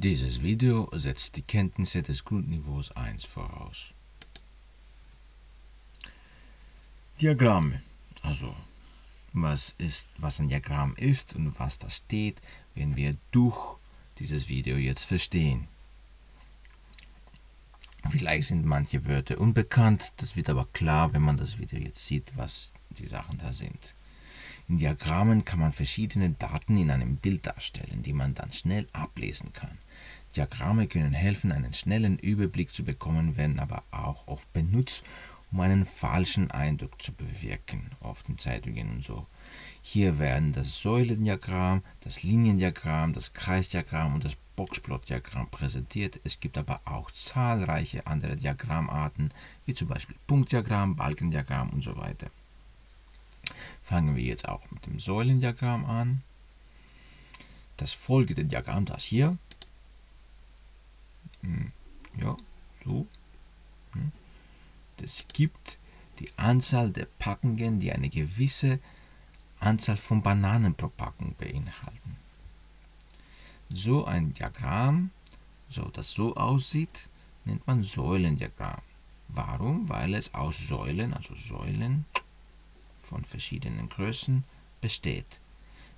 Dieses Video setzt die Kenntnisse des Grundniveaus 1 voraus. Diagramme. Also, was, ist, was ein Diagramm ist und was da steht, werden wir durch dieses Video jetzt verstehen. Vielleicht sind manche Wörter unbekannt, das wird aber klar, wenn man das Video jetzt sieht, was die Sachen da sind. In Diagrammen kann man verschiedene Daten in einem Bild darstellen, die man dann schnell ablesen kann. Diagramme können helfen, einen schnellen Überblick zu bekommen, werden aber auch oft benutzt, um einen falschen Eindruck zu bewirken, oft in Zeitungen und so. Hier werden das Säulendiagramm, das Liniendiagramm, das Kreisdiagramm und das Boxplotdiagramm präsentiert. Es gibt aber auch zahlreiche andere Diagrammarten, wie zum Beispiel Punktdiagramm, Balkendiagramm und so weiter. Fangen wir jetzt auch mit dem Säulendiagramm an. Das folgende Diagramm, das hier, ja, so, es gibt die Anzahl der Packungen, die eine gewisse Anzahl von Bananen pro Packung beinhalten. So ein Diagramm, so das so aussieht, nennt man Säulendiagramm. Warum? Weil es aus Säulen, also Säulen von verschiedenen Größen, besteht.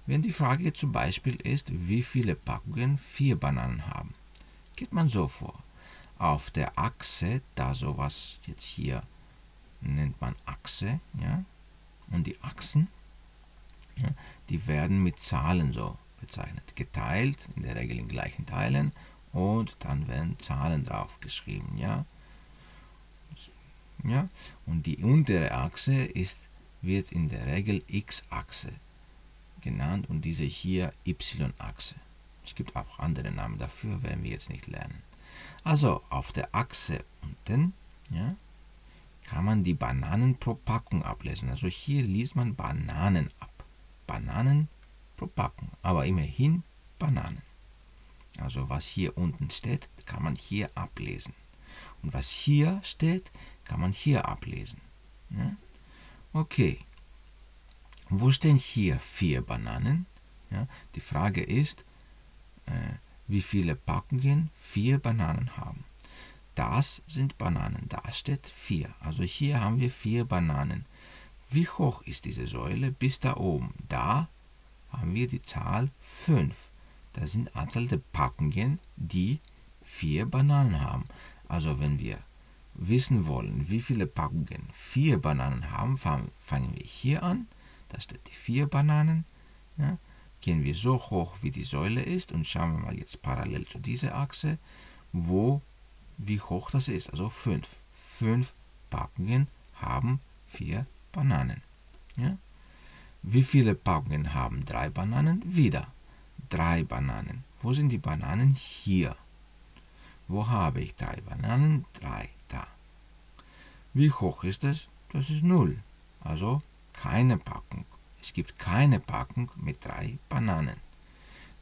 Wenn die Frage zum Beispiel ist, wie viele Packungen vier Bananen haben, geht man so vor auf der Achse, da sowas jetzt hier nennt man Achse, ja, und die Achsen, ja, die werden mit Zahlen so bezeichnet, geteilt, in der Regel in gleichen Teilen, und dann werden Zahlen drauf geschrieben, ja. Ja, und die untere Achse ist, wird in der Regel X-Achse genannt und diese hier Y-Achse. Es gibt auch andere Namen dafür, werden wir jetzt nicht lernen. Also auf der Achse unten ja, kann man die Bananen pro Packung ablesen. Also hier liest man Bananen ab. Bananen pro Packung, aber immerhin Bananen. Also was hier unten steht, kann man hier ablesen. Und was hier steht, kann man hier ablesen. Ja? Okay. Wo stehen hier vier Bananen? Ja? Die Frage ist, äh, wie viele Packungen vier Bananen haben. Das sind Bananen, da steht vier. Also hier haben wir vier Bananen. Wie hoch ist diese Säule bis da oben? Da haben wir die Zahl 5. Das sind Anzahl der Packungen, die vier Bananen haben. Also wenn wir wissen wollen, wie viele Packungen vier Bananen haben, fangen wir hier an. Da steht die vier Bananen. Ja gehen wir so hoch, wie die Säule ist und schauen wir mal jetzt parallel zu dieser Achse, wo, wie hoch das ist. Also 5. 5 Packungen haben 4 Bananen. Ja? Wie viele Packungen haben 3 Bananen? Wieder 3 Bananen. Wo sind die Bananen? Hier. Wo habe ich 3 Bananen? 3 da. Wie hoch ist es? Das ist 0. Also keine Packung. Es gibt keine Packung mit drei Bananen.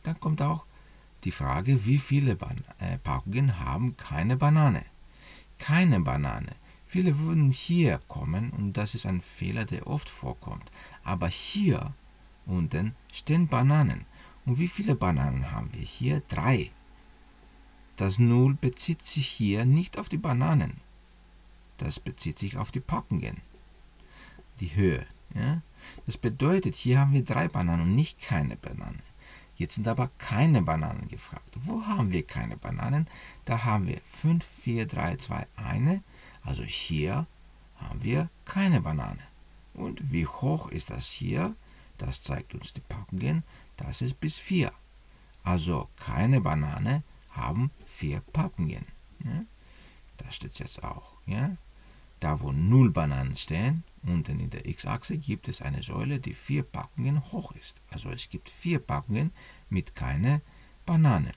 Dann kommt auch die Frage, wie viele Ban äh, Packungen haben keine Banane? Keine Banane. Viele würden hier kommen und das ist ein Fehler, der oft vorkommt. Aber hier unten stehen Bananen. Und wie viele Bananen haben wir hier? Drei. Das Null bezieht sich hier nicht auf die Bananen. Das bezieht sich auf die Packungen. Die Höhe. Ja? Das bedeutet, hier haben wir drei Bananen und nicht keine Bananen. Jetzt sind aber keine Bananen gefragt. Wo haben wir keine Bananen? Da haben wir 5, 4, 3, 2, 1. Also hier haben wir keine Banane. Und wie hoch ist das hier? Das zeigt uns die Packungen. Das ist bis 4. Also keine Banane haben 4 Packungen. Ja? Da steht es jetzt auch. Ja? Da wo 0 Bananen stehen, Unten in der x-Achse gibt es eine Säule, die vier Packungen hoch ist. Also es gibt vier Packungen mit keiner Banane.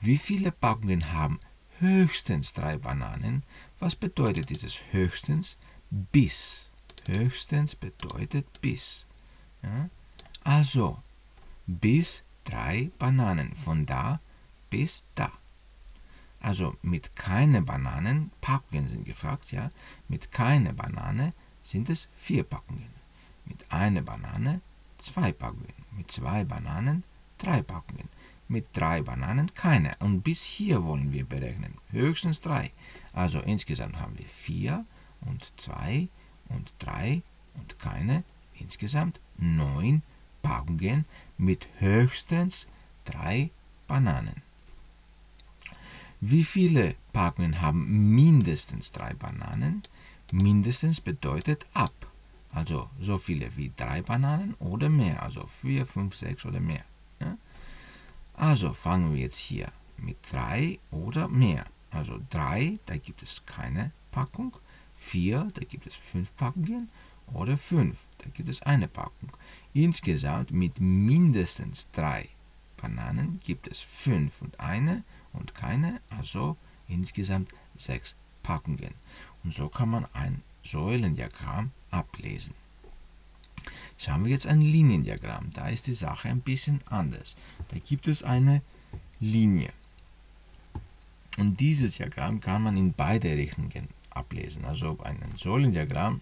Wie viele Packungen haben höchstens drei Bananen? Was bedeutet dieses höchstens? Bis. Höchstens bedeutet bis. Ja? Also bis drei Bananen. Von da bis da. Also mit keine Bananen, Packungen sind gefragt, ja. Mit keine Banane sind es vier Packungen. Mit einer Banane zwei Packungen. Mit zwei Bananen drei Packungen. mit drei Bananen keine. Und bis hier wollen wir berechnen. Höchstens drei. Also insgesamt haben wir vier und zwei und drei und keine. Insgesamt neun Packungen mit höchstens drei Bananen. Wie viele Packungen haben mindestens drei Bananen? Mindestens bedeutet ab. Also so viele wie drei Bananen oder mehr. Also vier, fünf, sechs oder mehr. Ja? Also fangen wir jetzt hier mit drei oder mehr. Also drei, da gibt es keine Packung. Vier, da gibt es fünf Packungen. Oder fünf, da gibt es eine Packung. Insgesamt mit mindestens drei Bananen gibt es fünf und eine und keine, also insgesamt sechs Packungen. Und so kann man ein Säulendiagramm ablesen. Schauen wir jetzt ein Liniendiagramm. Da ist die Sache ein bisschen anders. Da gibt es eine Linie. Und dieses Diagramm kann man in beide Richtungen ablesen. Also ein Säulendiagramm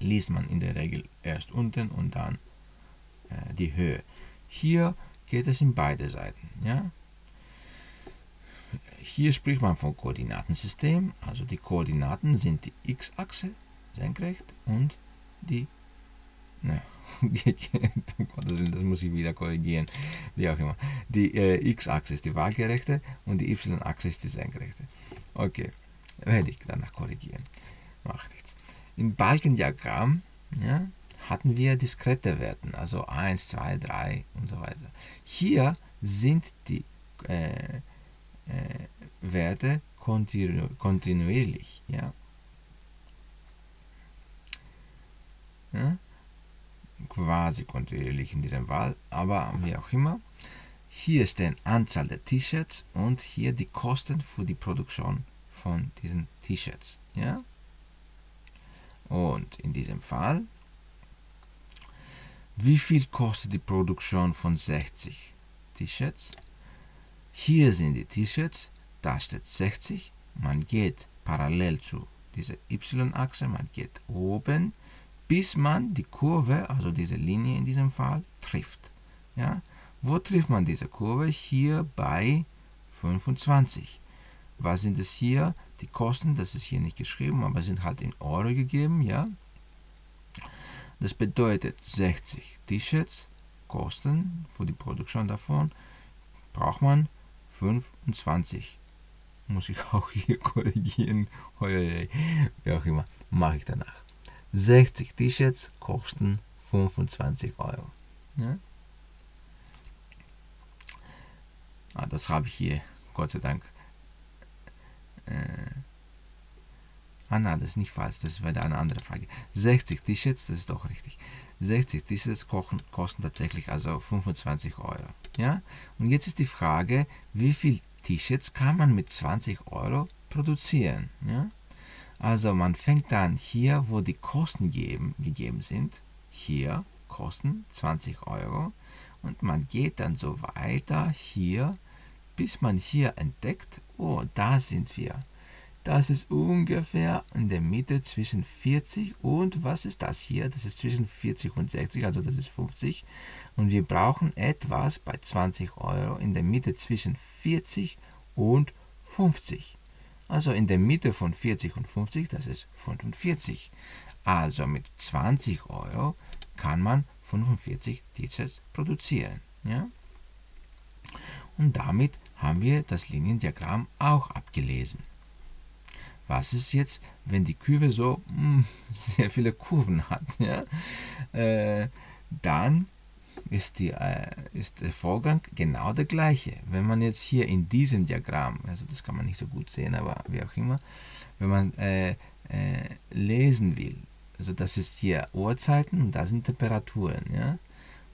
liest man in der Regel erst unten und dann äh, die Höhe. Hier geht es in beide Seiten. Ja? Hier spricht man von Koordinatensystem. Also die Koordinaten sind die x-Achse senkrecht und die ne, das muss ich wieder korrigieren, wie auch immer. Die äh, x-Achse ist die waagerechte und die y-Achse ist die senkrechte. Okay, werde ich danach korrigieren. Macht nichts. Im Balkendiagramm ja, hatten wir diskrete Werte, also 1, 2, 3 und so weiter. Hier sind die äh, äh, Werte kontinu kontinuierlich. Ja? Ja? quasi kontinuierlich in diesem Fall, aber wie auch immer. Hier die Anzahl der T-Shirts und hier die Kosten für die Produktion von diesen T-Shirts. Ja? Und in diesem Fall, wie viel kostet die Produktion von 60 T-Shirts? Hier sind die T-Shirts, da steht 60, man geht parallel zu dieser y-Achse, man geht oben, bis man die Kurve, also diese Linie in diesem Fall, trifft. Ja? Wo trifft man diese Kurve? Hier bei 25. Was sind es hier? Die Kosten, das ist hier nicht geschrieben, aber sind halt in Euro gegeben, ja. Das bedeutet 60 T-Shirts Kosten für die Produktion davon braucht man 25. Muss ich auch hier korrigieren. Wie auch immer, mache ich danach. 60 T-Shirts kosten 25 Euro. Ja? Ah, das habe ich hier, Gott sei Dank. Äh, ah, nein, das ist nicht falsch, das wäre eine andere Frage. 60 T-Shirts, das ist doch richtig. 60 T-Shirts kosten tatsächlich also 25 Euro. Ja? Und jetzt ist die Frage, wie viel T-Shirts kann man mit 20 Euro produzieren? Ja? Also man fängt dann hier, wo die Kosten geben, gegeben sind, hier Kosten 20 Euro und man geht dann so weiter hier, bis man hier entdeckt, oh, da sind wir. Das ist ungefähr in der Mitte zwischen 40 und was ist das hier? Das ist zwischen 40 und 60, also das ist 50. Und wir brauchen etwas bei 20 Euro in der Mitte zwischen 40 und 50. Also in der Mitte von 40 und 50, das ist 45. Also mit 20 Euro kann man 45 T-Shirts produzieren. Ja? Und damit haben wir das Liniendiagramm auch abgelesen. Was ist jetzt, wenn die Kurve so hm, sehr viele Kurven hat? Ja? Äh, dann ist, die, äh, ist der Vorgang genau der gleiche. Wenn man jetzt hier in diesem Diagramm, also das kann man nicht so gut sehen, aber wie auch immer, wenn man äh, äh, lesen will, also das ist hier Uhrzeiten und das sind Temperaturen. Ja?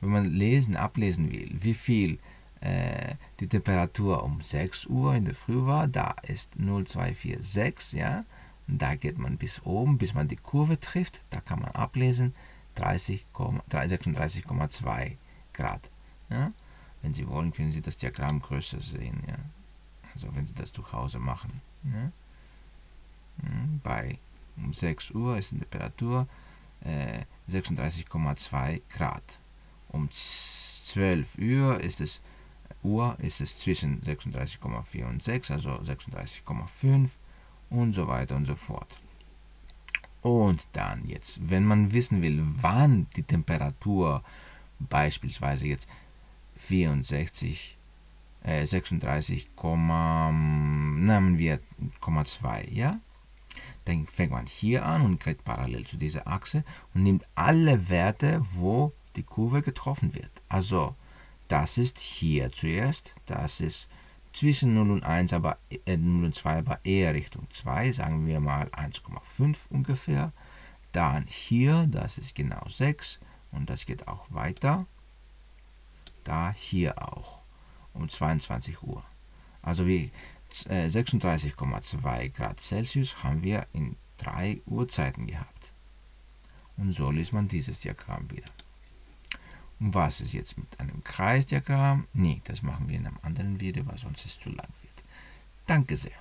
Wenn man lesen, ablesen will, wie viel äh, die Temperatur um 6 Uhr in der Früh war, da ist 0246, ja, und da geht man bis oben, bis man die Kurve trifft, da kann man ablesen, 36,2 Grad. Ja? Wenn Sie wollen, können Sie das Diagramm größer sehen. Ja? Also wenn Sie das zu Hause machen. Ja? Hm, bei um 6 Uhr ist die Temperatur äh, 36,2 Grad. Um 12 Uhr ist es Uhr ist es zwischen 36,4 und 6, also 36,5 und so weiter und so fort. Und dann jetzt, wenn man wissen will, wann die Temperatur beispielsweise jetzt 64, äh, 36, nehmen wir 0,2, ja? Dann fängt man hier an und geht parallel zu dieser Achse und nimmt alle Werte, wo die Kurve getroffen wird. Also das ist hier zuerst, das ist zwischen 0 und 1, aber äh, 0 und 2, aber eher Richtung 2, sagen wir mal 1,5 ungefähr. Dann hier, das ist genau 6 und das geht auch weiter. Da hier auch um 22 Uhr. Also wie 36,2 äh, Grad Celsius haben wir in drei Uhrzeiten gehabt. Und so liest man dieses Diagramm wieder. Und was ist jetzt mit einem Kreisdiagramm? Nee, das machen wir in einem anderen Video, weil sonst es zu lang wird. Danke sehr.